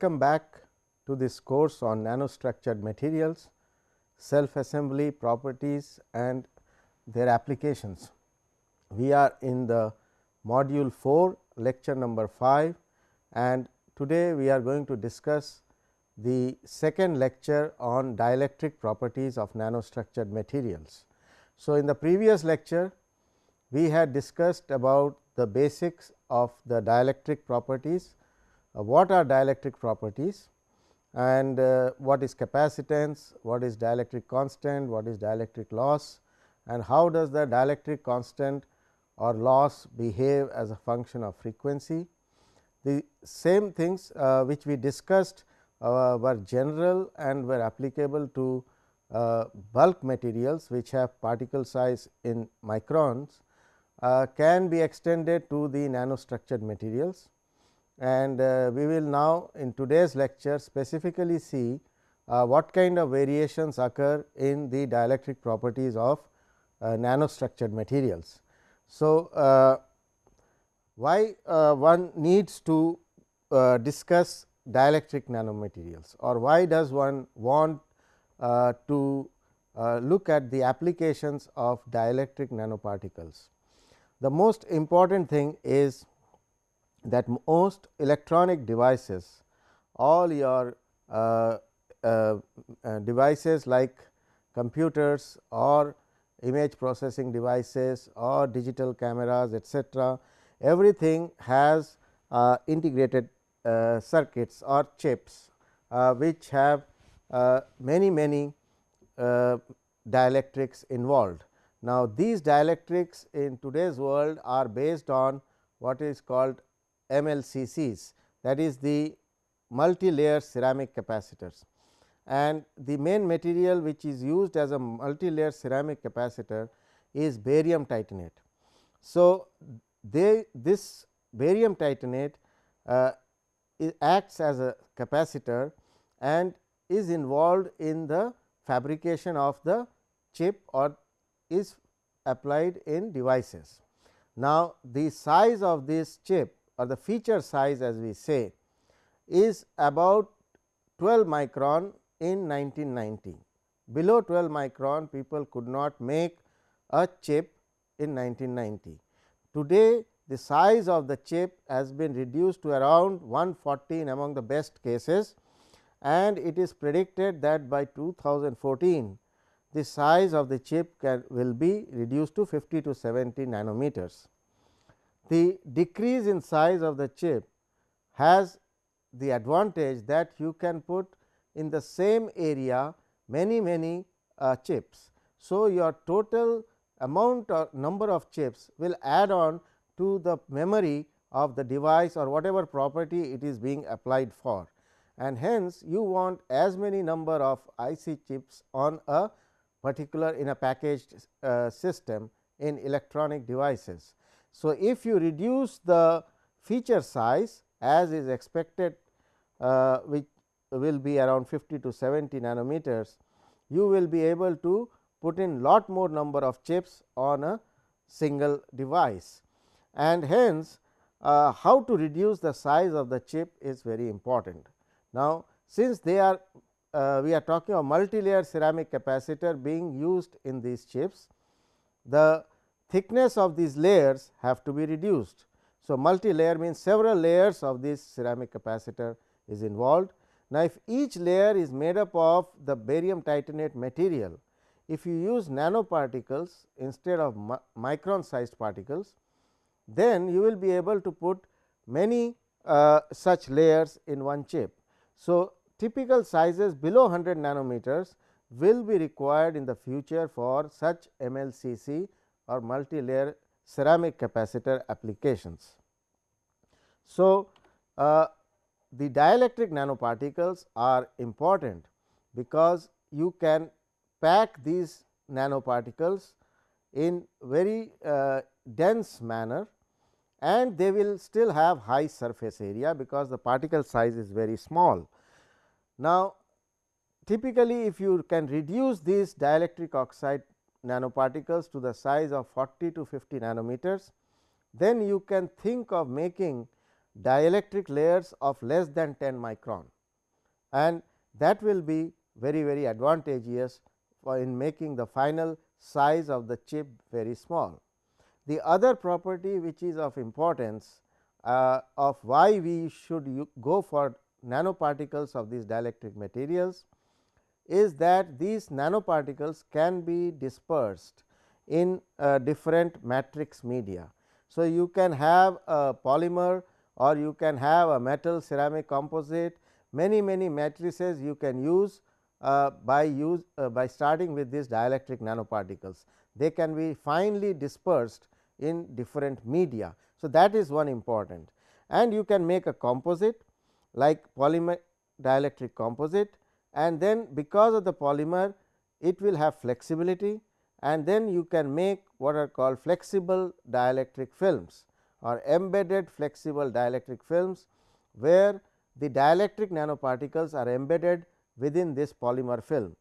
welcome back to this course on nanostructured materials, self assembly properties and their applications. We are in the module 4 lecture number 5 and today we are going to discuss the second lecture on dielectric properties of nanostructured materials. So, in the previous lecture we had discussed about the basics of the dielectric properties, what are dielectric properties and uh, what is capacitance, what is dielectric constant, what is dielectric loss and how does the dielectric constant or loss behave as a function of frequency. The same things uh, which we discussed uh, were general and were applicable to uh, bulk materials which have particle size in microns uh, can be extended to the nanostructured materials. And uh, we will now in today's lecture specifically see uh, what kind of variations occur in the dielectric properties of nanostructured materials. So, why one needs to discuss dielectric nanomaterials or why does one want uh, to uh, look at the applications of dielectric nanoparticles. The most important thing is that most electronic devices, all your uh, uh, uh devices like computers or image processing devices or digital cameras etcetera, everything has uh, integrated uh, circuits or chips uh, which have many many dielectrics involved. Now, these dielectrics in today's world are based on what is called MLCCs that is the multi-layer ceramic capacitors and the main material which is used as a multi-layer ceramic capacitor is barium titanate. So, they this barium titanate uh, acts as a capacitor and is involved in the fabrication of the chip or is applied in devices. Now, the size of this chip or the feature size as we say is about 12 micron in 1990. Below 12 micron people could not make a chip in 1990. Today, the size of the chip has been reduced to around 140 among the best cases and it is predicted that by 2014 the size of the chip can will be reduced to 50 to 70 nanometers. The decrease in size of the chip has the advantage that you can put in the same area many many uh, chips. So, your total amount or number of chips will add on to the memory of the device or whatever property it is being applied for and hence you want as many number of IC chips on a particular in a packaged uh, system in electronic devices. So, if you reduce the feature size as is expected uh, which will be around 50 to 70 nanometers, you will be able to put in lot more number of chips on a single device and hence uh, how to reduce the size of the chip is very important. Now, since they are uh, we are talking of multi-layer ceramic capacitor being used in these chips, the thickness of these layers have to be reduced. So, multi-layer means several layers of this ceramic capacitor is involved. Now, if each layer is made up of the barium titanate material, if you use nanoparticles instead of mi micron sized particles, then you will be able to put many uh, such layers in one chip. So, typical sizes below 100 nanometers will be required in the future for such MLCC or multi-layer ceramic capacitor applications. So, uh, the dielectric nanoparticles are important because you can pack these nanoparticles in very uh, dense manner and they will still have high surface area because the particle size is very small. Now, typically if you can reduce these dielectric oxide nanoparticles to the size of 40 to 50 nanometers, then you can think of making dielectric layers of less than 10 micron and that will be very very advantageous for in making the final size of the chip very small. The other property which is of importance uh, of why we should go for nanoparticles of these dielectric materials is that these nanoparticles can be dispersed in uh, different matrix media. So, you can have a polymer or you can have a metal ceramic composite many many matrices you can use uh, by use uh, by starting with these dielectric nanoparticles. They can be finely dispersed in different media. So, that is one important and you can make a composite like polymer dielectric composite and then because of the polymer it will have flexibility and then you can make what are called flexible dielectric films or embedded flexible dielectric films, where the dielectric nanoparticles are embedded within this polymer film.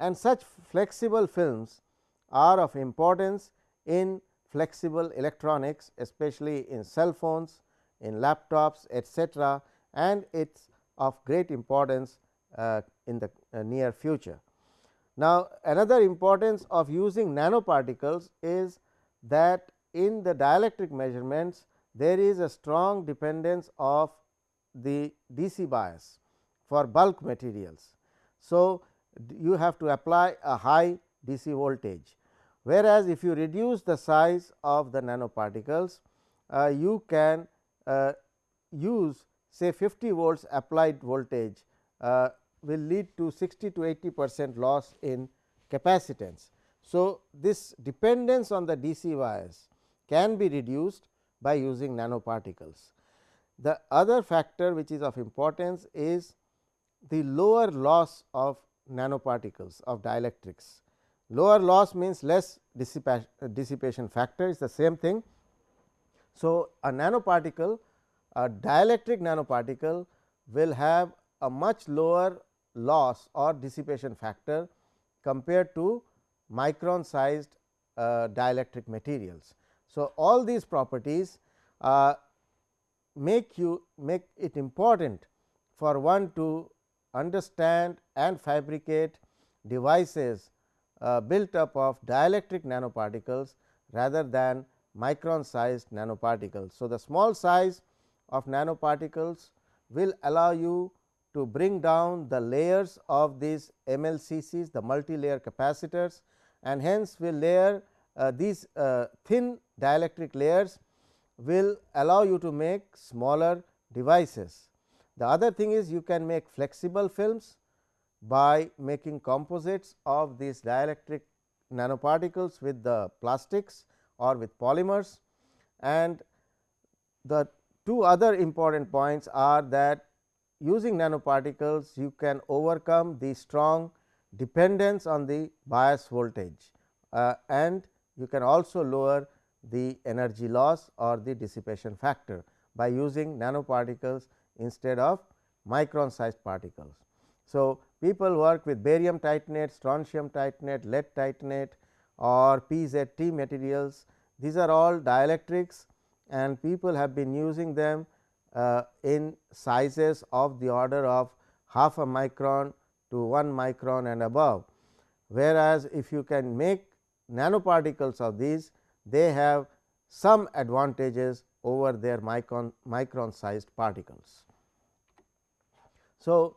And such flexible films are of importance in flexible electronics especially in cell phones, in laptops etcetera and it is of great importance uh, in the uh, near future. Now, another importance of using nanoparticles is that in the dielectric measurements there is a strong dependence of the DC bias for bulk materials. So, you have to apply a high DC voltage, whereas, if you reduce the size of the nanoparticles, uh, you can uh, use say 50 volts applied voltage uh, will lead to 60 to 80 percent loss in capacitance. So, this dependence on the DC bias can be reduced by using nanoparticles. The other factor which is of importance is the lower loss of nanoparticles of dielectrics. Lower loss means less dissipation factor is the same thing. So, a nanoparticle a dielectric nanoparticle will have a much lower loss or dissipation factor compared to micron sized uh, dielectric materials. So, all these properties uh, make you make it important for one to understand and fabricate devices uh, built up of dielectric nanoparticles rather than micron sized nanoparticles. So, the small size of nanoparticles will allow you to bring down the layers of these MLCCs the multi-layer capacitors and hence will layer uh, these uh, thin dielectric layers will allow you to make smaller devices. The other thing is you can make flexible films by making composites of these dielectric nanoparticles with the plastics or with polymers and the two other important points are that using nanoparticles you can overcome the strong dependence on the bias voltage uh, and you can also lower the energy loss or the dissipation factor by using nanoparticles instead of micron sized particles. So, people work with barium titanate, strontium titanate, lead titanate or PZT materials. These are all dielectrics and people have been using them uh, in sizes of the order of half a micron to 1 micron and above. Whereas, if you can make nanoparticles of these, they have some advantages over their micron, micron sized particles. So,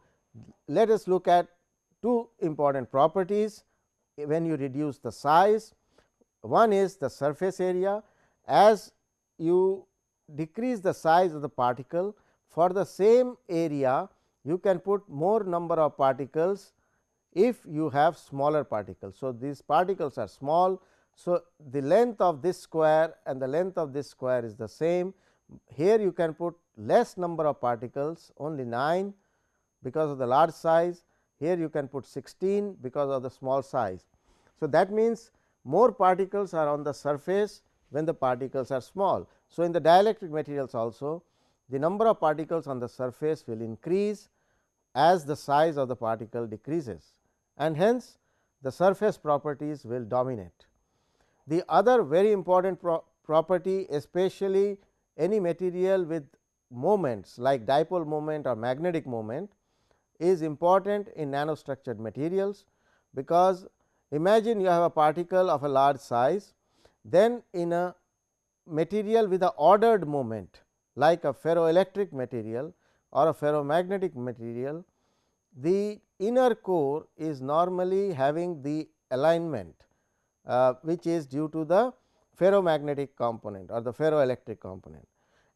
let us look at two important properties when you reduce the size. One is the surface area as you decrease the size of the particle for the same area you can put more number of particles if you have smaller particles. So, these particles are small. So, the length of this square and the length of this square is the same. Here you can put less number of particles only 9 because of the large size. Here you can put 16 because of the small size. So, that means more particles are on the surface when the particles are small. So, in the dielectric materials also the number of particles on the surface will increase as the size of the particle decreases and hence the surface properties will dominate. The other very important pro property especially any material with moments like dipole moment or magnetic moment is important in nanostructured materials, because imagine you have a particle of a large size, then in a material with a ordered moment like a ferroelectric material or a ferromagnetic material, the inner core is normally having the alignment, uh, which is due to the ferromagnetic component or the ferroelectric component.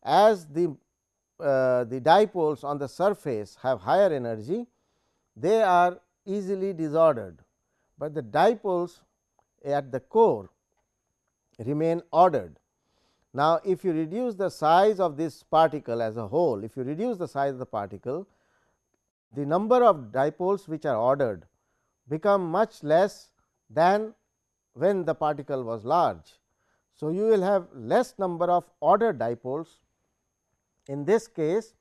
As the uh, the dipoles on the surface have higher energy, they are easily disordered, but the dipoles at the core remain ordered. Now, if you reduce the size of this particle as a whole, if you reduce the size of the particle, the number of dipoles which are ordered become much less than when the particle was large. So, you will have less number of ordered dipoles in this case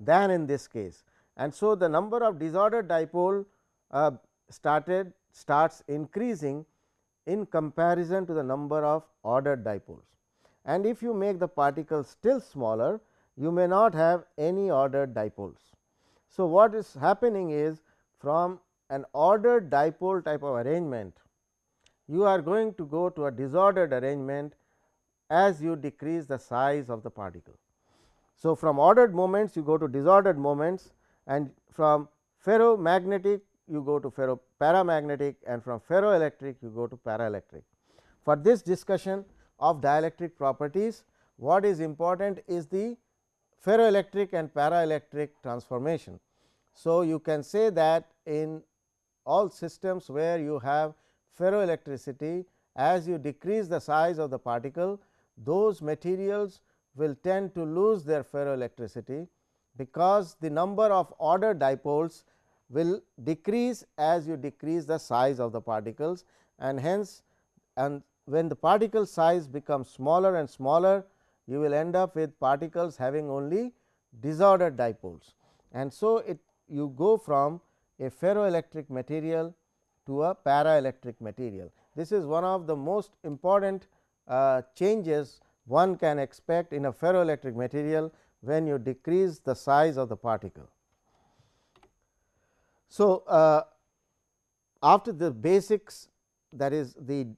than in this case. And so, the number of disordered dipole uh, started starts increasing in comparison to the number of ordered dipoles. And if you make the particle still smaller, you may not have any ordered dipoles. So, what is happening is from an ordered dipole type of arrangement, you are going to go to a disordered arrangement as you decrease the size of the particle. So, from ordered moments you go to disordered moments and from ferromagnetic you go to ferro paramagnetic and from ferroelectric you go to paraelectric. For this discussion of dielectric properties, what is important is the ferroelectric and paraelectric transformation. So, you can say that in all systems where you have ferroelectricity as you decrease the size of the particle those materials will tend to lose their ferroelectricity because the number of ordered dipoles will decrease as you decrease the size of the particles and hence and when the particle size becomes smaller and smaller you will end up with particles having only disordered dipoles. And so, it you go from a ferroelectric material to a paraelectric material. This is one of the most important uh, changes one can expect in a ferroelectric material when you decrease the size of the particle. So, uh, after the basics that is the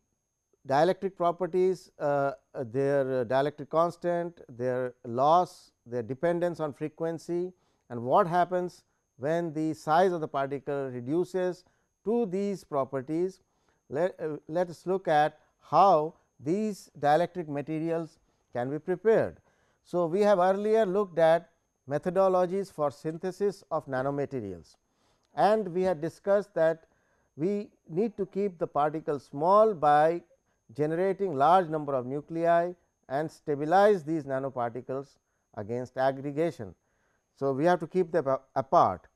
dielectric properties, uh, their dielectric constant, their loss, their dependence on frequency and what happens when the size of the particle reduces to these properties. Let, uh, let us look at how these dielectric materials can be prepared. So, we have earlier looked at methodologies for synthesis of nanomaterials and we had discussed that we need to keep the particle small by generating large number of nuclei and stabilize these nanoparticles against aggregation. So, we have to keep them apart.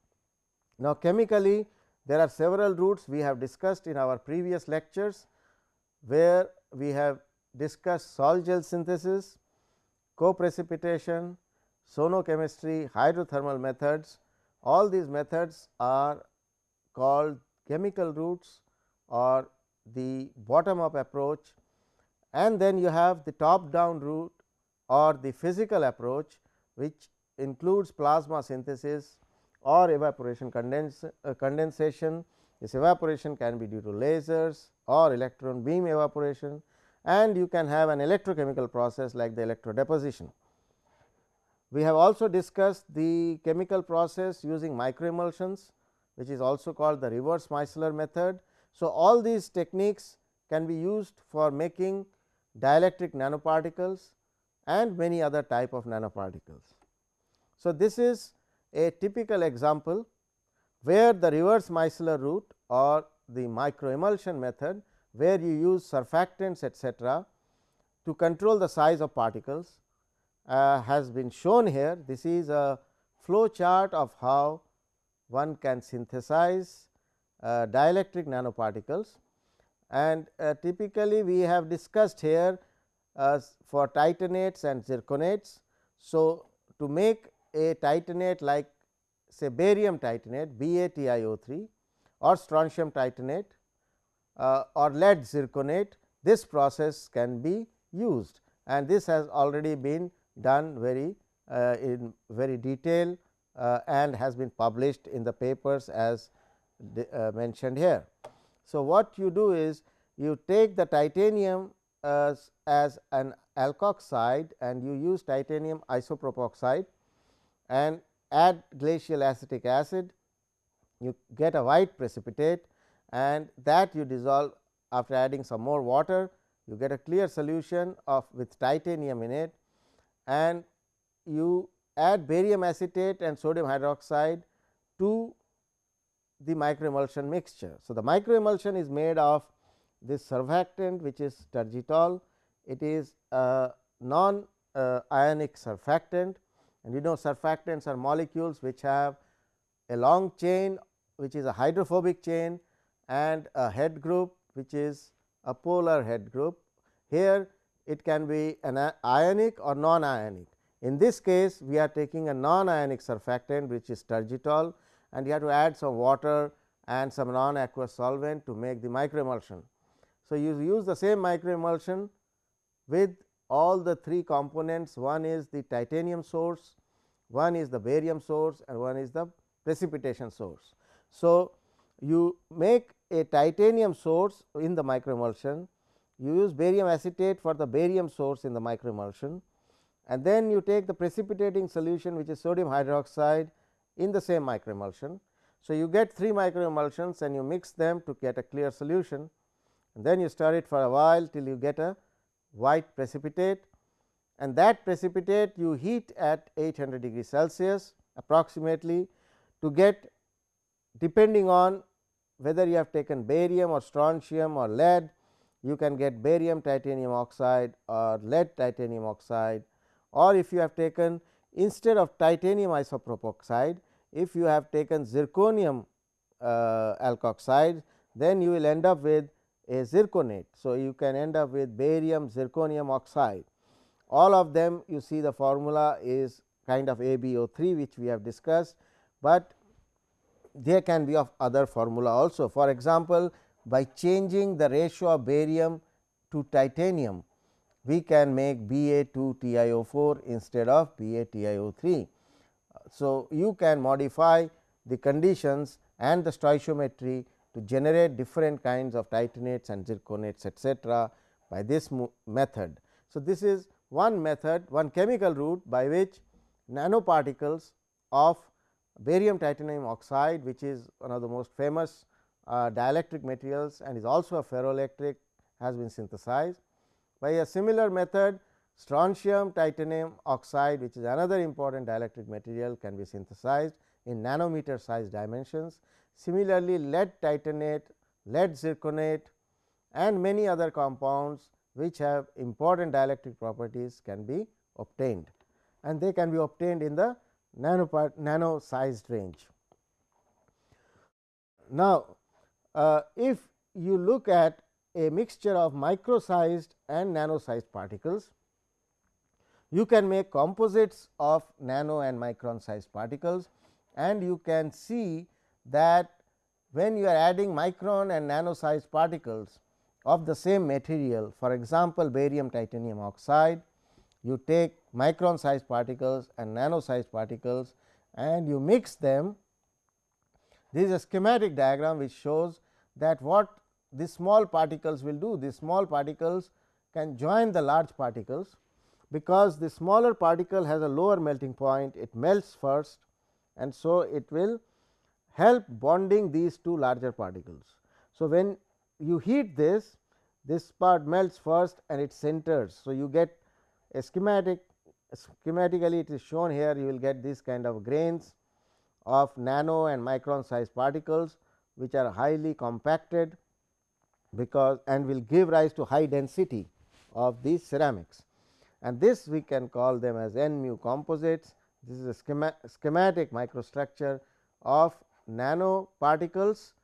Now, chemically there are several routes we have discussed in our previous lectures, where we have discussed sol gel synthesis, co-precipitation, sonochemistry, hydrothermal methods. All these methods are called chemical routes or the bottom up approach and then you have the top down route or the physical approach which includes plasma synthesis or evaporation uh, condensation. This evaporation can be due to lasers or electron beam evaporation and you can have an electrochemical process like the electrodeposition. We have also discussed the chemical process using microemulsions which is also called the reverse Micellar method. So, all these techniques can be used for making dielectric nanoparticles and many other type of nanoparticles. So, this is a typical example where the reverse micellar route or the microemulsion method where you use surfactants etcetera to control the size of particles uh, has been shown here. This is a flow chart of how one can synthesize uh, dielectric nanoparticles and uh, typically we have discussed here uh, for titanates and zirconates. So, to make a titanate like say barium titanate BaTiO3 or strontium titanate uh, or lead zirconate this process can be used and this has already been done very uh, in very detail and has been published in the papers as uh, mentioned here. So, what you do is you take the titanium as, as an alkoxide and you use titanium isopropoxide and add glacial acetic acid, you get a white precipitate and that you dissolve after adding some more water, you get a clear solution of with titanium in it and you add barium acetate and sodium hydroxide to the microemulsion mixture. So, the microemulsion is made of this surfactant which is Tergitol. It is a non uh, ionic surfactant and you know surfactants are molecules which have a long chain which is a hydrophobic chain and a head group which is a polar head group. Here it can be an ionic or non ionic. In this case, we are taking a non ionic surfactant which is Tergitol and you have to add some water and some non aqueous solvent to make the microemulsion. So, you use the same microemulsion with all the three components one is the titanium source, one is the barium source and one is the precipitation source. So, you make a titanium source in the microemulsion, you use barium acetate for the barium source in the microemulsion and then you take the precipitating solution which is sodium hydroxide in the same microemulsion. So, you get 3 microemulsions and you mix them to get a clear solution. And then you stir it for a while till you get a white precipitate. And that precipitate you heat at 800 degree Celsius approximately to get depending on whether you have taken barium or strontium or lead you can get barium titanium oxide or lead titanium oxide. Or if you have taken instead of titanium isopropoxide if you have taken zirconium uh, alkoxide then you will end up with a zirconate. So, you can end up with barium zirconium oxide all of them you see the formula is kind of ABO3 which we have discussed, but there can be of other formula also. For example, by changing the ratio of barium to titanium, we can make Ba2 TiO4 instead of Ba TiO3. So, you can modify the conditions and the stoichiometry to generate different kinds of titanates and zirconates etcetera by this method. So, this is one method one chemical route by which nanoparticles of barium titanium oxide which is one of the most famous uh, dielectric materials and is also a ferroelectric has been synthesized. By a similar method strontium titanium oxide which is another important dielectric material can be synthesized in nanometer size dimensions. Similarly, lead titanate, lead zirconate and many other compounds which have important dielectric properties can be obtained and they can be obtained in the nano, nano sized range. Now, uh, if you look at a mixture of micro sized and nano sized particles, you can make composites of nano and micron sized particles and you can see that when you are adding micron and nano sized particles of the same material for example, barium titanium oxide you take micron sized particles and nano sized particles and you mix them. This is a schematic diagram which shows that what these small particles will do. These small particles can join the large particles, because the smaller particle has a lower melting point, it melts first and so it will help bonding these two larger particles. So, when you heat this, this part melts first and it sinters. So, you get a schematic schematically it is shown here you will get this kind of grains of nano and micron size particles which are highly compacted because and will give rise to high density of these ceramics and this we can call them as n mu composites. This is a schema schematic microstructure of nano particles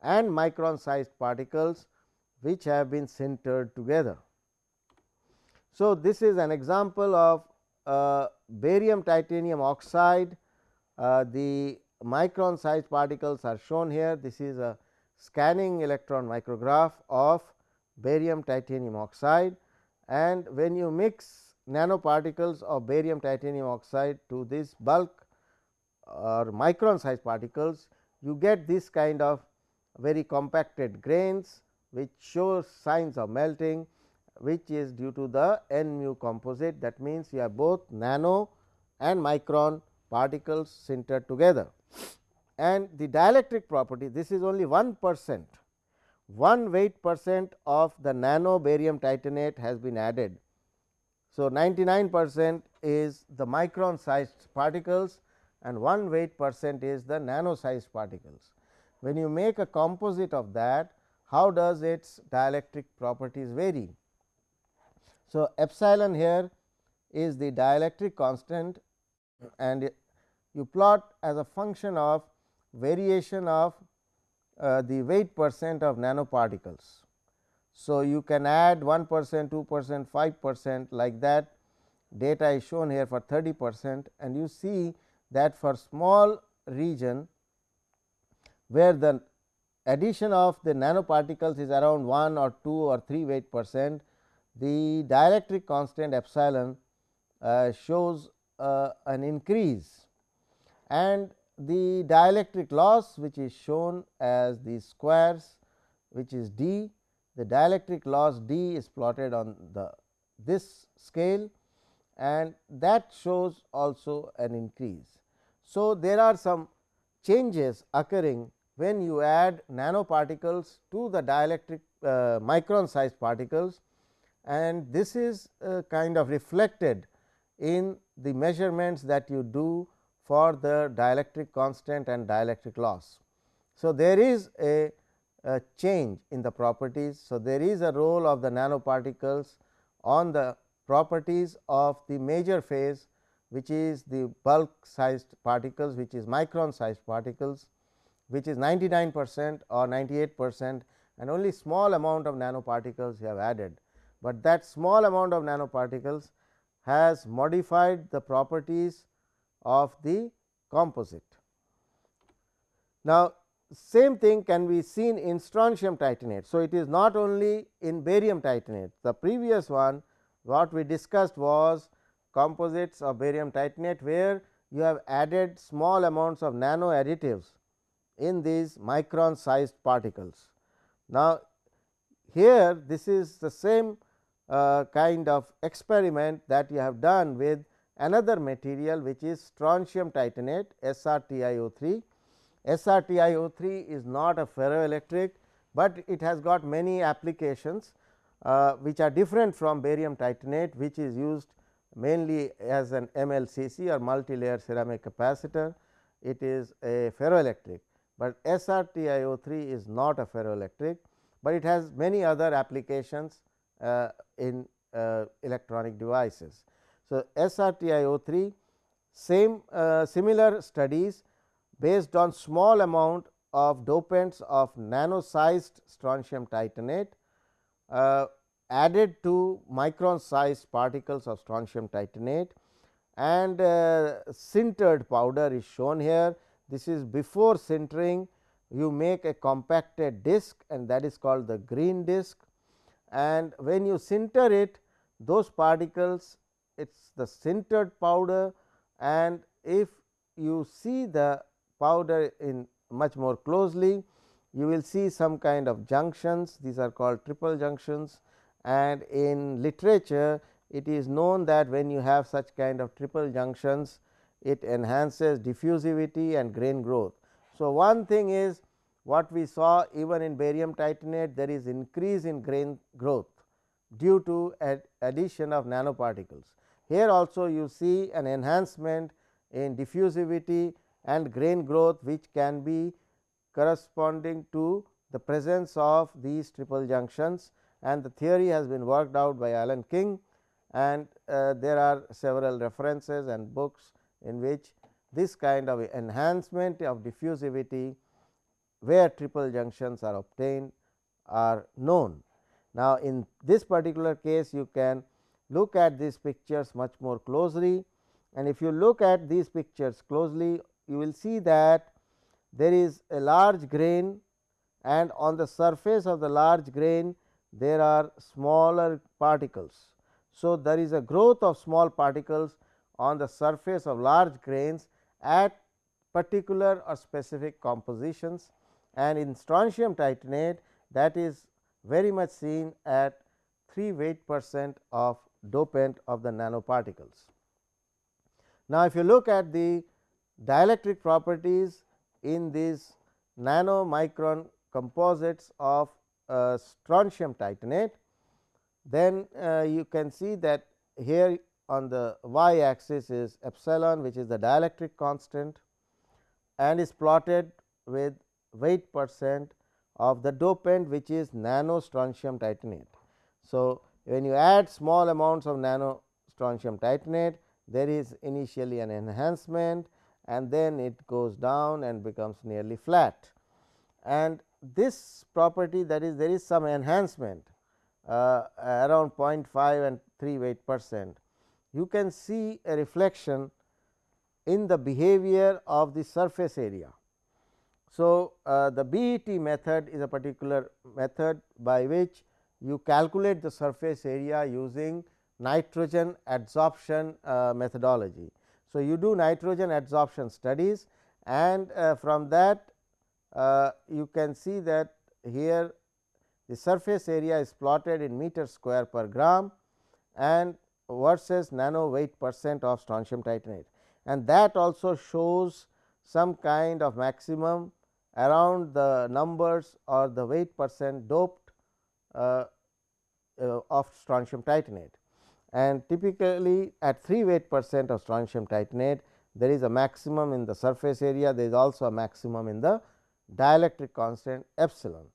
and micron sized particles which have been sintered together. So, this is an example of uh, barium titanium oxide, uh, the micron sized particles are shown here. This is a scanning electron micrograph of barium titanium oxide and when you mix nanoparticles of barium titanium oxide to this bulk or micron size particles, you get this kind of very compacted grains which shows signs of melting which is due to the n mu composite that means, you have both nano and micron particles sintered together. And the dielectric property this is only 1 percent 1 weight percent of the nano barium titanate has been added. So, 99 percent is the micron sized particles and 1 weight percent is the nano sized particles. When you make a composite of that, how does its dielectric properties vary? So, epsilon here is the dielectric constant and you plot as a function of variation of uh, the weight percent of nanoparticles. So, you can add 1 percent, 2 percent, 5 percent like that. Data is shown here for 30 percent and you see that for small region where the addition of the nanoparticles is around 1 or 2 or 3 weight percent, the dielectric constant epsilon uh, shows uh, an increase. And the dielectric loss which is shown as the squares which is d, the dielectric loss d is plotted on the this scale and that shows also an increase. So, there are some changes occurring when you add nanoparticles to the dielectric uh, micron sized particles and this is uh, kind of reflected in the measurements that you do for the dielectric constant and dielectric loss. So, there is a, a change in the properties. So, there is a role of the nanoparticles on the properties of the major phase which is the bulk sized particles which is micron sized particles which is 99 percent or 98 percent and only small amount of nanoparticles you have added, but that small amount of nanoparticles has modified the properties of the composite. Now, same thing can be seen in strontium titanate. So, it is not only in barium titanate the previous one what we discussed was composites of barium titanate where you have added small amounts of nano additives in these micron sized particles. Now, here this is the same uh, kind of experiment that you have done with another material which is strontium titanate SrTiO3. SrTiO3 is not a ferroelectric, but it has got many applications uh, which are different from barium titanate which is used mainly as an MLCC or multi-layer ceramic capacitor. It is a ferroelectric, but SrTiO3 is not a ferroelectric, but it has many other applications uh, in uh, electronic devices. So, SrTiO3 same uh, similar studies based on small amount of dopants of nano sized strontium titanate uh, added to micron sized particles of strontium titanate and uh, sintered powder is shown here. This is before sintering you make a compacted disc and that is called the green disc and when you sinter it those particles it is the sintered powder and if you see the powder in much more closely you will see some kind of junctions these are called triple junctions and in literature it is known that when you have such kind of triple junctions it enhances diffusivity and grain growth. So, one thing is what we saw even in barium titanate there is increase in grain growth due to ad addition of nanoparticles. Here also you see an enhancement in diffusivity and grain growth which can be corresponding to the presence of these triple junctions. And the theory has been worked out by Alan King. And uh, there are several references and books in which this kind of enhancement of diffusivity where triple junctions are obtained are known. Now, in this particular case you can look at these pictures much more closely. And if you look at these pictures closely you will see that there is a large grain and on the surface of the large grain there are smaller particles. So, there is a growth of small particles on the surface of large grains at particular or specific compositions and in strontium titanate that is very much seen at 3 weight percent of dopant of the nanoparticles. Now, if you look at the dielectric properties in these nanomicron composites of uh, strontium titanate, then uh, you can see that here on the y axis is epsilon which is the dielectric constant and is plotted with weight percent of the dopant which is nano strontium titanate. So, when you add small amounts of nano strontium titanate there is initially an enhancement and then it goes down and becomes nearly flat. And this property that is there is some enhancement uh, around 0.5 and 3 weight percent. You can see a reflection in the behavior of the surface area. So, uh, the BET method is a particular method by which you calculate the surface area using nitrogen adsorption uh, methodology. So, you do nitrogen adsorption studies and uh, from that uh, you can see that here the surface area is plotted in meter square per gram and versus nano weight percent of strontium titanate. And that also shows some kind of maximum around the numbers or the weight percent doped uh, uh, of strontium titanate and typically at 3 weight percent of strontium titanate there is a maximum in the surface area there is also a maximum in the dielectric constant epsilon.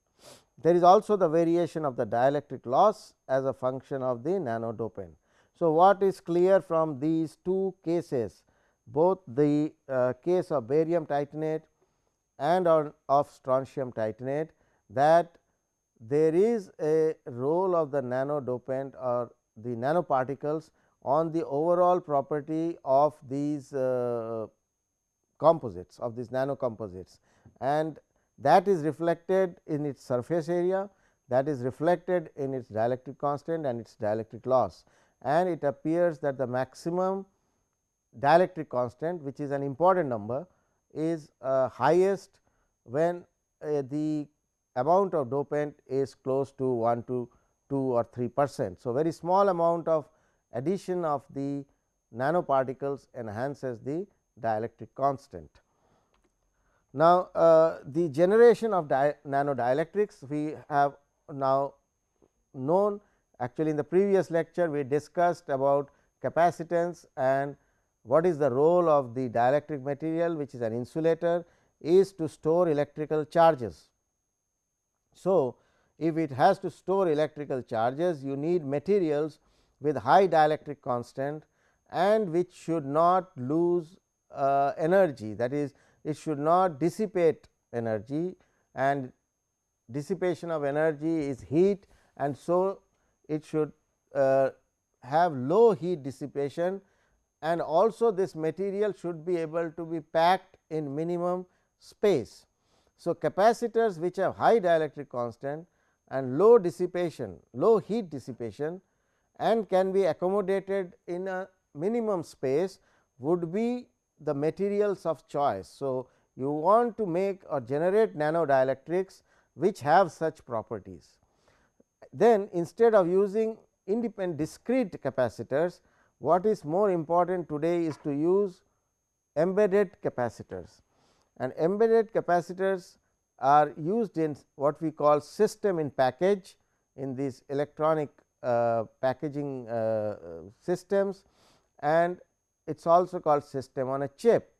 There is also the variation of the dielectric loss as a function of the nanodopant. So, what is clear from these two cases both the uh, case of barium titanate and on of strontium titanate that there is a role of the nanodopant or the nanoparticles on the overall property of these uh, composites of these nano composites and that is reflected in its surface area that is reflected in its dielectric constant and its dielectric loss. And it appears that the maximum dielectric constant which is an important number is uh, highest when uh, the amount of dopant is close to 1 to 2 or 3 percent. So, very small amount of addition of the nanoparticles enhances the dielectric constant. Now, uh, the generation of di nanodielectrics we have now known actually in the previous lecture we discussed about capacitance and what is the role of the dielectric material which is an insulator is to store electrical charges. So, if it has to store electrical charges you need materials with high dielectric constant and which should not lose uh, energy that is it should not dissipate energy and dissipation of energy is heat and so it should uh, have low heat dissipation and also this material should be able to be packed in minimum space. So, capacitors which have high dielectric constant and low dissipation, low heat dissipation and can be accommodated in a minimum space would be the materials of choice. So, you want to make or generate nanodielectrics which have such properties. Then instead of using independent discrete capacitors, what is more important today is to use embedded capacitors and embedded capacitors are used in what we call system in package in these electronic uh, packaging uh, systems and it is also called system on a chip.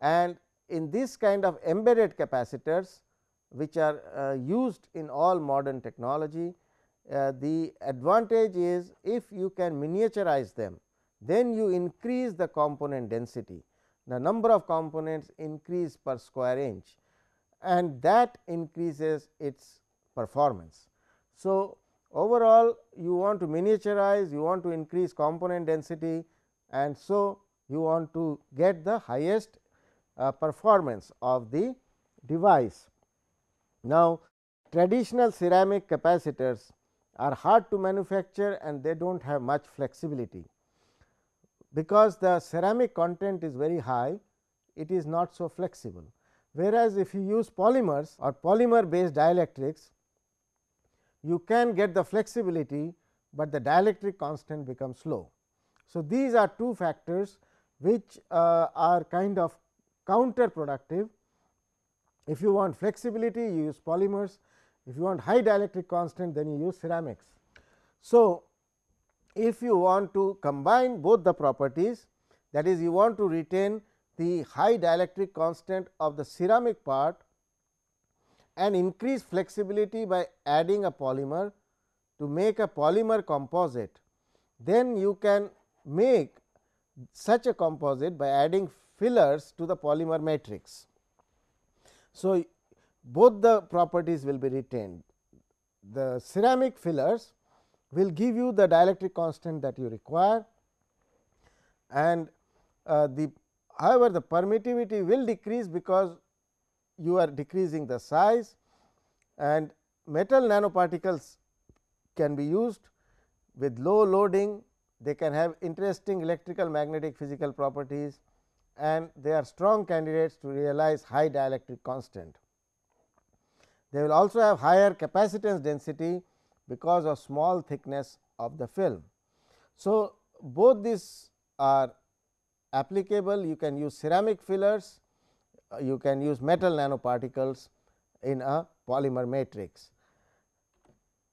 And in this kind of embedded capacitors which are uh, used in all modern technology, uh, the advantage is if you can miniaturize them, then you increase the component density. The number of components increase per square inch and that increases its performance. So, overall you want to miniaturize, you want to increase component density and so you want to get the highest uh, performance of the device. Now, traditional ceramic capacitors are hard to manufacture and they do not have much flexibility. Because the ceramic content is very high, it is not so flexible. Whereas, if you use polymers or polymer based dielectrics, you can get the flexibility, but the dielectric constant becomes low. So, these are two factors which uh, are kind of counterproductive. If you want flexibility, you use polymers. If you want high dielectric constant, then you use ceramics. So, if you want to combine both the properties, that is you want to retain the high dielectric constant of the ceramic part and increase flexibility by adding a polymer to make a polymer composite, then you can make such a composite by adding fillers to the polymer matrix. So, both the properties will be retained. The ceramic fillers will give you the dielectric constant that you require and uh, the however, the permittivity will decrease because you are decreasing the size and metal nanoparticles can be used with low loading they can have interesting electrical magnetic physical properties and they are strong candidates to realize high dielectric constant. They will also have higher capacitance density because of small thickness of the film. So, both these are applicable you can use ceramic fillers, uh, you can use metal nanoparticles in a polymer matrix.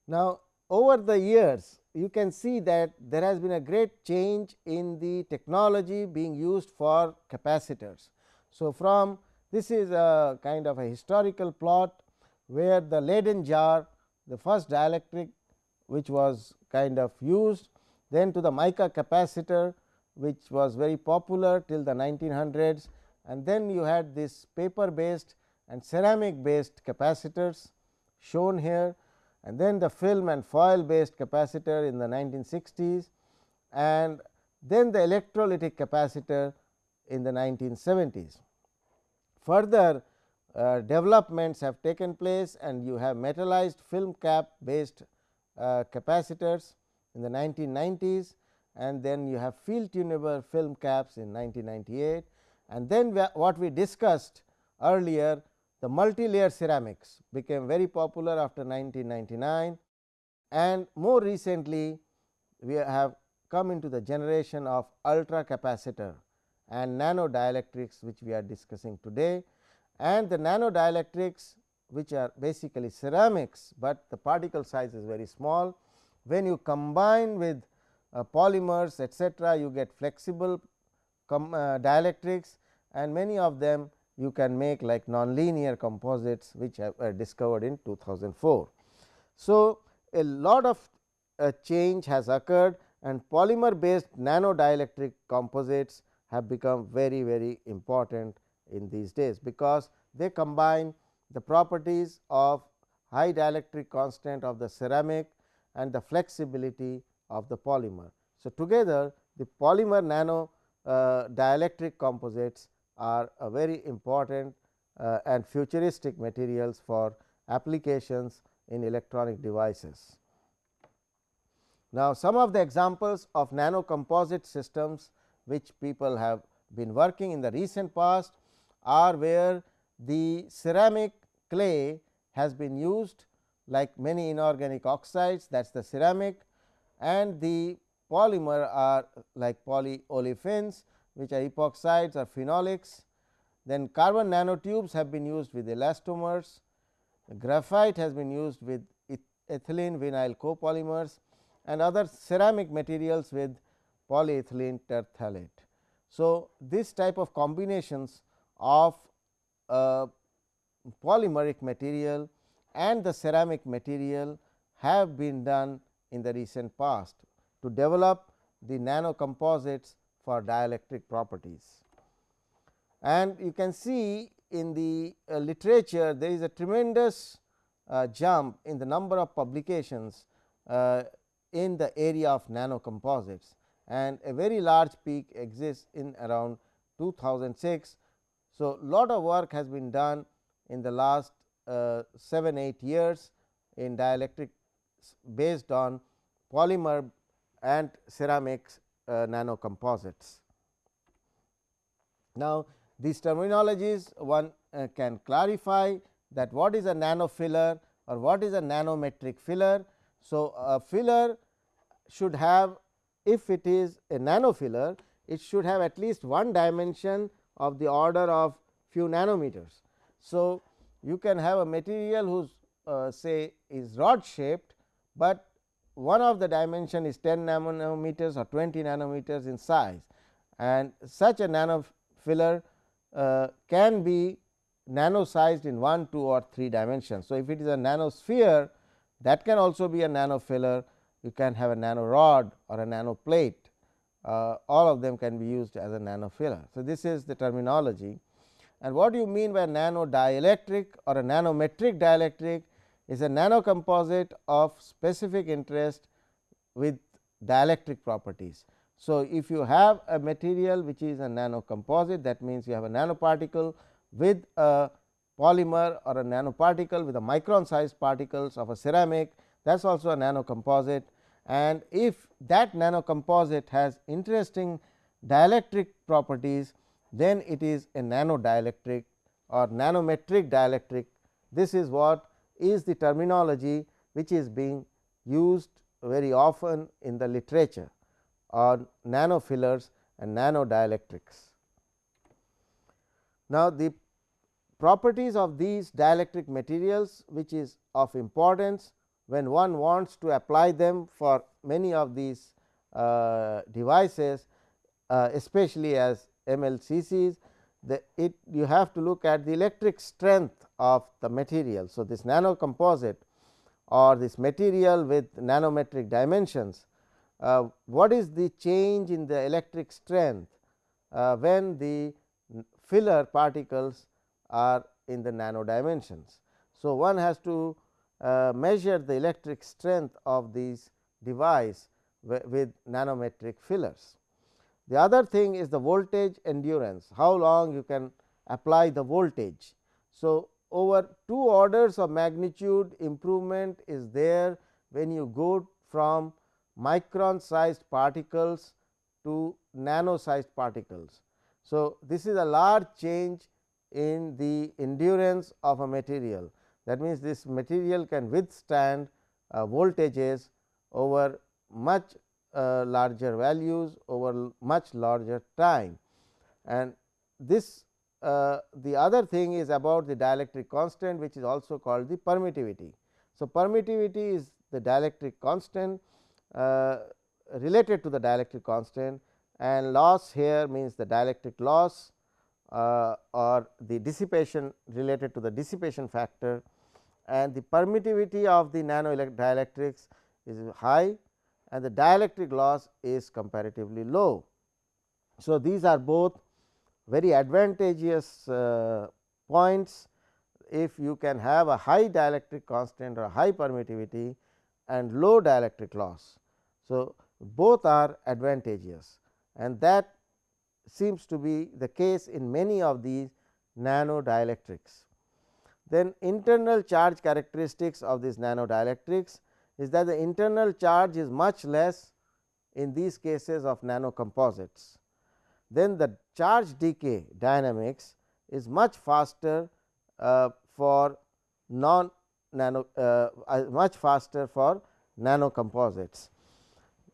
Now, over the years you can see that there has been a great change in the technology being used for capacitors. So, from this is a kind of a historical plot where the Leyden jar the first dielectric which was kind of used then to the mica capacitor which was very popular till the 1900s and then you had this paper based and ceramic based capacitors shown here. And then the film and foil based capacitor in the 1960s and then the electrolytic capacitor in the 1970s. Further uh, developments have taken place and you have metallized film cap based uh, capacitors in the 1990s and then you have field tunable film caps in 1998 and then what we discussed earlier the multi-layer ceramics became very popular after 1999 and more recently we have come into the generation of ultra capacitor and nano dielectrics which we are discussing today. And the nano dielectrics which are basically ceramics, but the particle size is very small. When you combine with uh, polymers etcetera you get flexible uh, dielectrics and many of them you can make like nonlinear composites which were discovered in 2004. So, a lot of uh, change has occurred and polymer based nano dielectric composites have become very very important in these days, because they combine the properties of high dielectric constant of the ceramic and the flexibility of the polymer. So, together the polymer nano uh, dielectric composites are a very important uh, and futuristic materials for applications in electronic devices. Now, some of the examples of nano composite systems which people have been working in the recent past are where the ceramic clay has been used like many inorganic oxides that is the ceramic and the polymer are like polyolefins which are epoxides or phenolics. Then carbon nanotubes have been used with elastomers, graphite has been used with ethylene vinyl copolymers and other ceramic materials with polyethylene terephthalate. So, this type of combinations of uh, polymeric material and the ceramic material have been done in the recent past to develop the nano composites for dielectric properties. And you can see in the uh, literature there is a tremendous uh, jump in the number of publications uh, in the area of nano composites and a very large peak exists in around 2006. So, lot of work has been done in the last uh, 7 8 years in dielectric based on polymer and ceramics uh, nanocomposites. Now, these terminologies one uh, can clarify that what is a nanofiller or what is a nanometric filler. So, a filler should have if it is a nanofiller it should have at least one dimension of the order of few nanometers. So, you can have a material whose uh, say is rod shaped, but one of the dimension is 10 nanometers or 20 nanometers in size. And such a nanofiller uh, can be nano sized in 1, 2 or 3 dimensions. So, if it is a nanosphere that can also be a nanofiller, you can have a nano rod or a nano plate, uh, all of them can be used as a nanofiller. So, this is the terminology. And what do you mean by nano dielectric or a nanometric dielectric is a nano composite of specific interest with dielectric properties. So, if you have a material which is a nano composite that means, you have a nanoparticle with a polymer or a nanoparticle with a micron sized particles of a ceramic that is also a nano composite. and if that nano composite has interesting dielectric properties then it is a nano dielectric or nanometric dielectric. This is what is the terminology which is being used very often in the literature on nanofillers and nano dielectrics. Now, the properties of these dielectric materials which is of importance when one wants to apply them for many of these uh, devices uh, especially as MLCCs the it you have to look at the electric strength of the material. So, this nano composite or this material with nanometric dimensions uh, what is the change in the electric strength uh, when the filler particles are in the nano dimensions. So, one has to uh, measure the electric strength of these device with nanometric fillers. The other thing is the voltage endurance, how long you can apply the voltage. So, over two orders of magnitude improvement is there when you go from micron sized particles to nano sized particles. So, this is a large change in the endurance of a material that means, this material can withstand uh, voltages over much uh, larger values over much larger time and this uh, the other thing is about the dielectric constant which is also called the permittivity. So, permittivity is the dielectric constant uh, related to the dielectric constant and loss here means the dielectric loss uh, or the dissipation related to the dissipation factor and the permittivity of the nano dielectrics is high and the dielectric loss is comparatively low. So, these are both very advantageous uh, points if you can have a high dielectric constant or high permittivity and low dielectric loss. So, both are advantageous and that seems to be the case in many of these nano dielectrics. Then internal charge characteristics of these nano dielectrics is that the internal charge is much less in these cases of nano composites. Then the charge decay dynamics is much faster uh, for non nano uh, uh, much faster for nano composites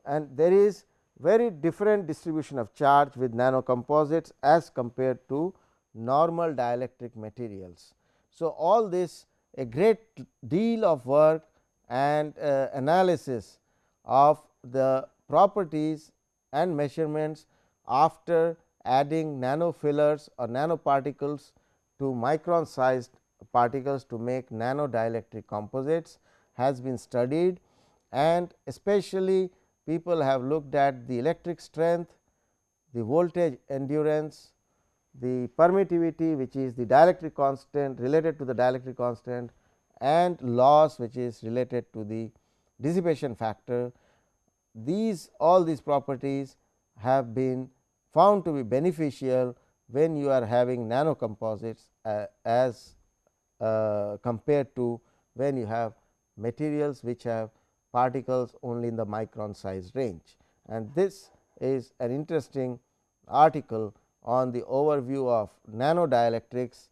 and there is very different distribution of charge with nano composites as compared to normal dielectric materials. So, all this a great deal of work and uh, analysis of the properties and measurements after adding nano fillers or nanoparticles to micron sized particles to make nano dielectric composites has been studied and especially people have looked at the electric strength, the voltage endurance, the permittivity which is the dielectric constant related to the dielectric constant and loss which is related to the dissipation factor. These all these properties have been found to be beneficial when you are having nano composites uh, as uh, compared to when you have materials which have particles only in the micron size range. And this is an interesting article on the overview of nanodielectrics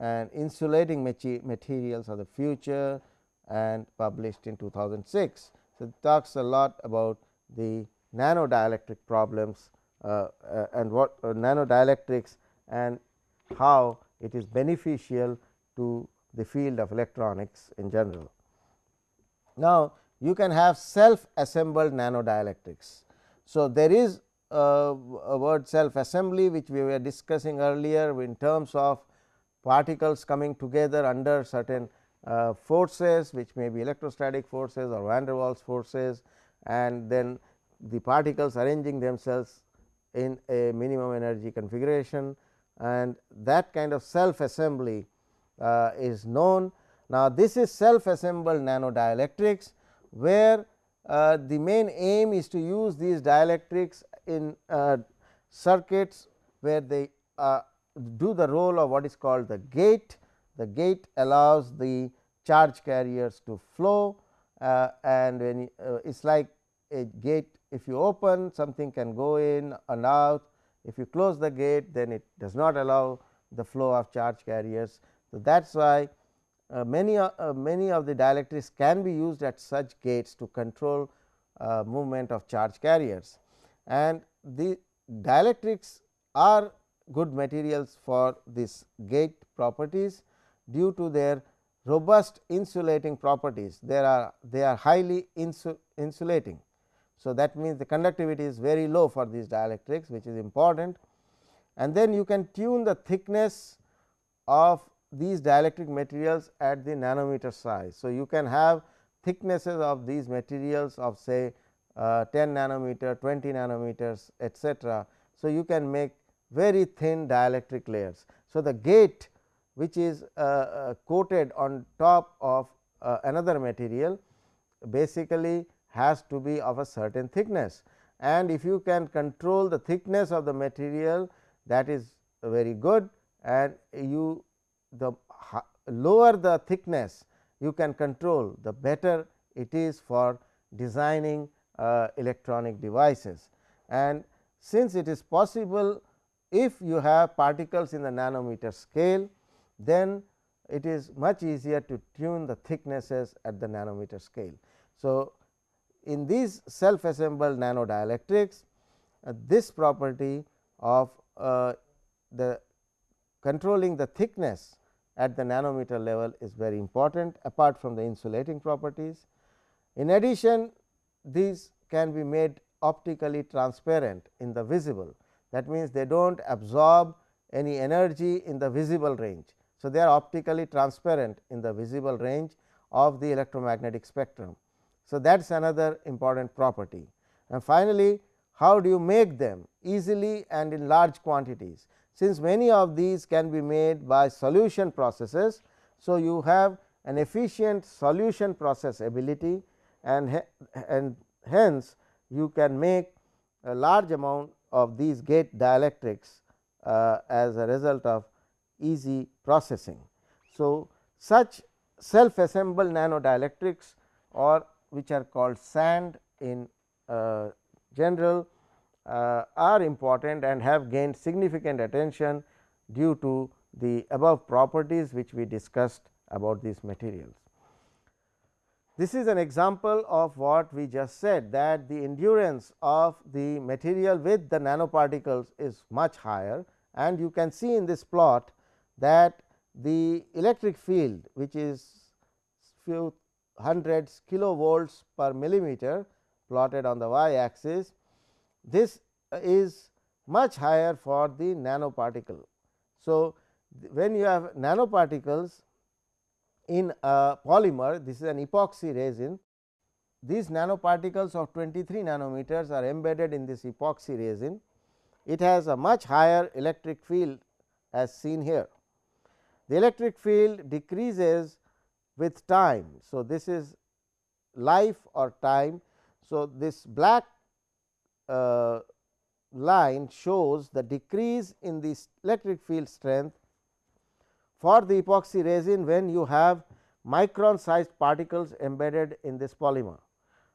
and insulating materials of the future and published in 2006. So, it talks a lot about the nanodielectric problems uh, uh, and what uh, nanodielectrics and how it is beneficial to the field of electronics in general. Now, you can have self assembled nanodielectrics. So, there is a, a word self assembly which we were discussing earlier in terms of particles coming together under certain uh, forces which may be electrostatic forces or van der Waals forces and then the particles arranging themselves in a minimum energy configuration and that kind of self assembly uh, is known. Now, this is self assembled nanodielectrics, where uh, the main aim is to use these dielectrics in uh, circuits where they uh, do the role of what is called the gate. The gate allows the charge carriers to flow uh, and when uh, it is like a gate if you open something can go in and out if you close the gate then it does not allow the flow of charge carriers. So, that is why uh, many uh, many of the dielectrics can be used at such gates to control uh, movement of charge carriers and the dielectrics are good materials for this gate properties due to their robust insulating properties they are they are highly insu insulating. So, that means the conductivity is very low for these dielectrics which is important and then you can tune the thickness of these dielectric materials at the nanometer size. So, you can have thicknesses of these materials of say uh, 10 nanometer, 20 nanometers etcetera. So, you can make very thin dielectric layers. So, the gate which is uh, uh, coated on top of uh, another material basically has to be of a certain thickness and if you can control the thickness of the material that is very good and you the lower the thickness you can control the better it is for designing uh, electronic devices. And since it is possible if you have particles in the nanometer scale then it is much easier to tune the thicknesses at the nanometer scale. So, in these self assembled nanodielectrics uh, this property of uh, the controlling the thickness at the nanometer level is very important apart from the insulating properties. In addition these can be made optically transparent in the visible that means, they do not absorb any energy in the visible range. So, they are optically transparent in the visible range of the electromagnetic spectrum. So, that is another important property. And finally, how do you make them easily and in large quantities? Since many of these can be made by solution processes. So, you have an efficient solution process ability and, and hence you can make a large amount of these gate dielectrics uh, as a result of easy processing. So, such self assembled nanodielectrics or which are called SAND in uh, general uh, are important and have gained significant attention due to the above properties which we discussed about these materials. This is an example of what we just said that the endurance of the material with the nanoparticles is much higher and you can see in this plot that the electric field which is few hundreds kilovolts per millimeter plotted on the y axis. This is much higher for the nanoparticle. So, when you have nanoparticles in a polymer this is an epoxy resin these nanoparticles of 23 nanometers are embedded in this epoxy resin it has a much higher electric field as seen here the electric field decreases with time. So, this is life or time. So, this black uh, line shows the decrease in the electric field strength for the epoxy resin when you have micron sized particles embedded in this polymer.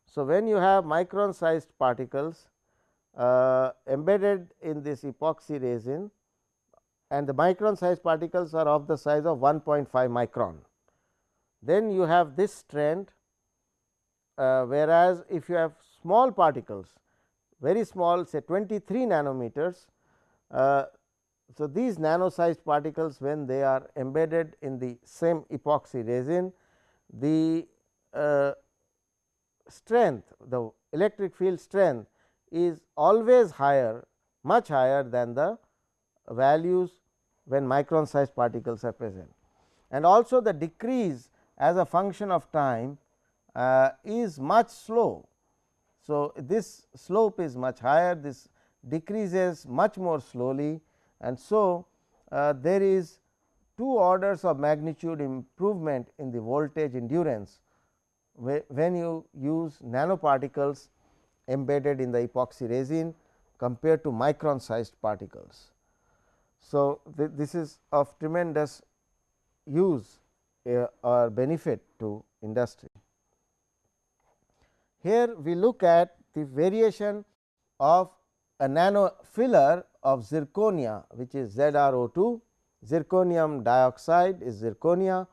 So, when you have micron sized particles uh, embedded in this epoxy resin and the micron sized particles are of the size of 1.5 micron. Then you have this trend, uh, whereas, if you have small particles very small say 23 nanometers. Uh, so, these nano sized particles when they are embedded in the same epoxy resin, the uh, strength the electric field strength is always higher much higher than the values when micron sized particles are present. And also the decrease as a function of time uh, is much slow. So, this slope is much higher this decreases much more slowly and so uh, there is two orders of magnitude improvement in the voltage endurance when you use nanoparticles embedded in the epoxy resin compared to micron sized particles. So, th this is of tremendous use or benefit to industry. Here we look at the variation of a nano filler of zirconia which is ZrO2, zirconium dioxide is zirconia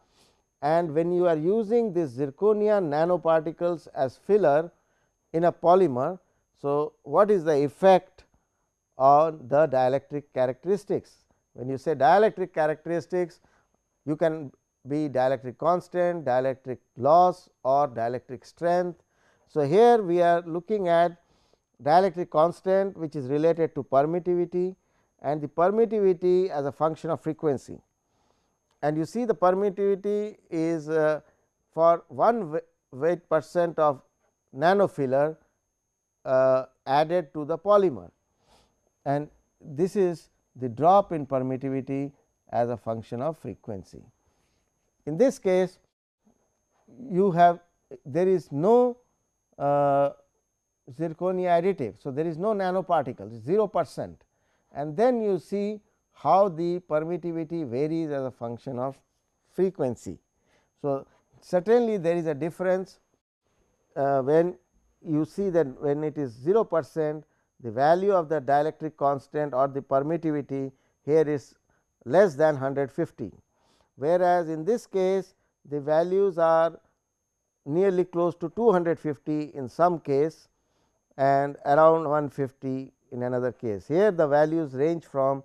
and when you are using this zirconia nanoparticles as filler in a polymer. So, what is the effect on the dielectric characteristics? When you say dielectric characteristics, you can be dielectric constant, dielectric loss or dielectric strength. So, here we are looking at dielectric constant which is related to permittivity and the permittivity as a function of frequency. And you see the permittivity is uh, for 1 weight percent of nanofiller uh, added to the polymer and this is the drop in permittivity as a function of frequency. In this case you have there is no uh, zirconia additive. So, there is no nanoparticle 0 percent and then you see how the permittivity varies as a function of frequency. So, certainly there is a difference uh, when you see that when it is 0 percent the value of the dielectric constant or the permittivity here is less than 150 whereas, in this case the values are nearly close to 250 in some case and around 150 in another case. Here the values range from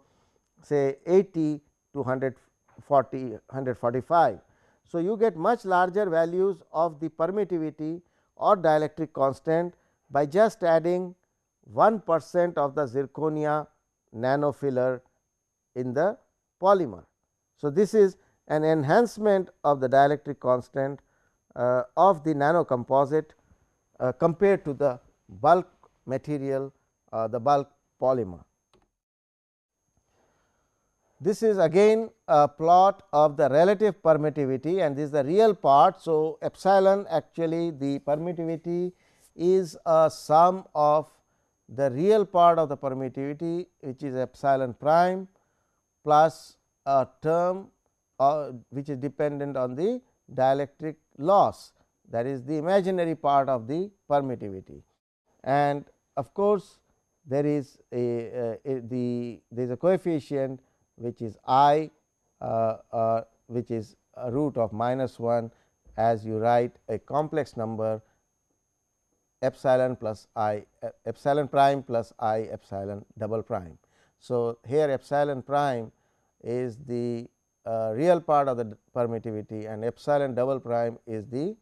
say 80 to 140 145. So, you get much larger values of the permittivity or dielectric constant by just adding 1 percent of the zirconia nanofiller in the polymer. So, this is an enhancement of the dielectric constant uh, of the nano composite uh, compared to the bulk material uh, the bulk polymer. This is again a plot of the relative permittivity and this is the real part. So, epsilon actually the permittivity is a sum of the real part of the permittivity which is epsilon prime plus a term uh, which is dependent on the dielectric loss that is the imaginary part of the permittivity. And of course, there is a, a, a the there is a coefficient which is i uh, uh, which is a root of minus 1 as you write a complex number epsilon plus i epsilon prime plus i epsilon double prime. So, here epsilon prime is the uh, real part of the permittivity and epsilon double prime is the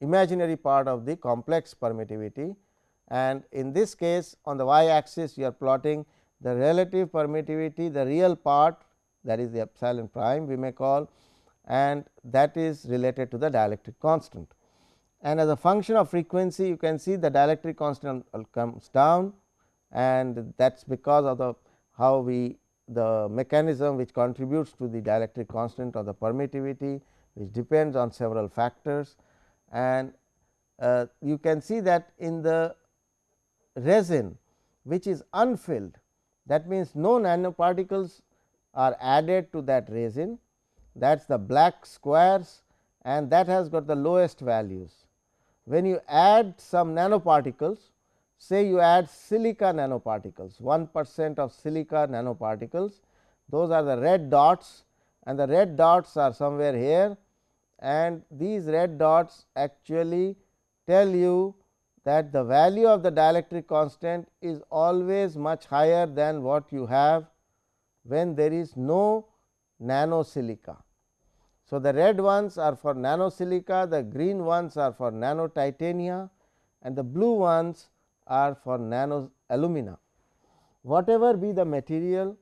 imaginary part of the complex permittivity. And in this case on the y axis you are plotting the relative permittivity the real part that is the epsilon prime we may call and that is related to the dielectric constant. And as a function of frequency you can see the dielectric constant comes down and that is because of the how we the mechanism which contributes to the dielectric constant or the permittivity which depends on several factors. And uh, you can see that in the resin which is unfilled that means no nanoparticles are added to that resin. That is the black squares and that has got the lowest values. When you add some nanoparticles say you add silica nanoparticles 1 percent of silica nanoparticles those are the red dots and the red dots are somewhere here and these red dots actually tell you that the value of the dielectric constant is always much higher than what you have when there is no nano silica. So, the red ones are for nano silica, the green ones are for nano titania and the blue ones are for nano alumina. Whatever be the material,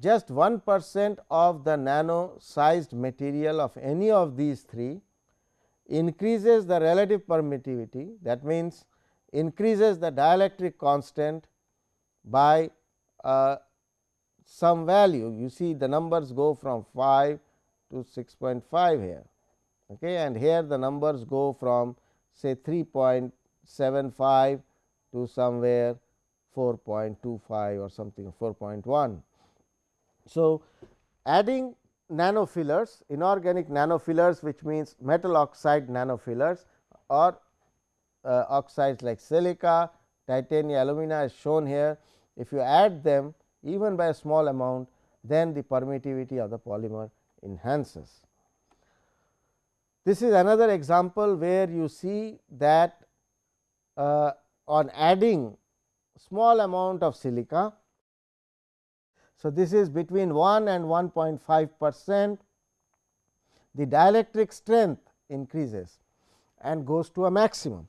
just 1 percent of the nano sized material of any of these three increases the relative permittivity that means, increases the dielectric constant by uh, some value. You see the numbers go from 5 to 6.5 here okay, and here the numbers go from say 3.75 to somewhere 4.25 or something 4.1. So, adding nanofillers inorganic nanofillers which means metal oxide nanofillers or uh, oxides like silica, titanium, alumina is shown here. If you add them even by a small amount then the permittivity of the polymer enhances. This is another example where you see that uh, on adding small amount of silica. So, this is between 1 and 1.5 percent the dielectric strength increases and goes to a maximum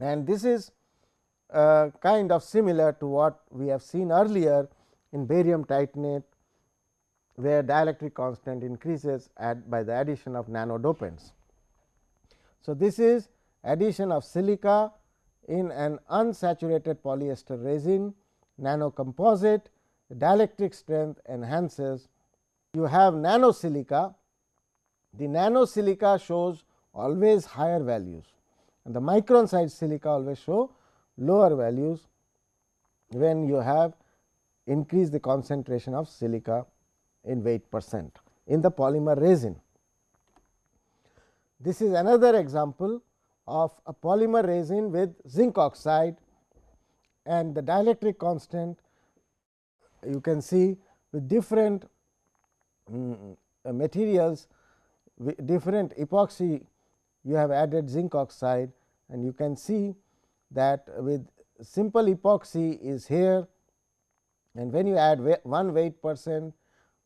and this is uh, kind of similar to what we have seen earlier in barium titanate where dielectric constant increases at by the addition of nanodopants. So, this is addition of silica in an unsaturated polyester resin nano composite dielectric strength enhances you have nano silica the nano silica shows always higher values and the micron size silica always show lower values when you have increased the concentration of silica in weight percent in the polymer resin. This is another example of a polymer resin with zinc oxide and the dielectric constant you can see with different um, materials different epoxy you have added zinc oxide and you can see that with simple epoxy is here and when you add 1 weight percent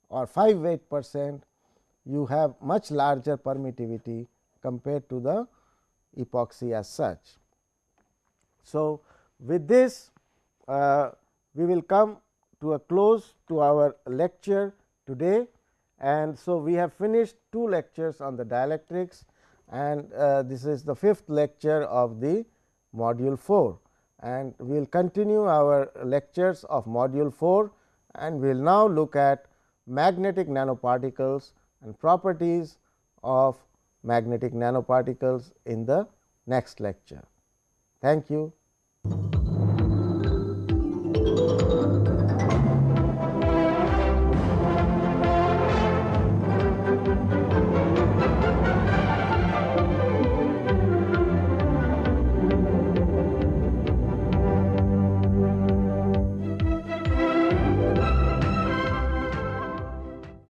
or 5 weight percent you have much larger permittivity compared to the epoxy as such. So, with this uh, we will come to a close to our lecture today. And so we have finished two lectures on the dielectrics. And uh, this is the fifth lecture of the module 4 and we will continue our lectures of module 4 and we will now look at magnetic nanoparticles and properties of magnetic nanoparticles in the next lecture. Thank you.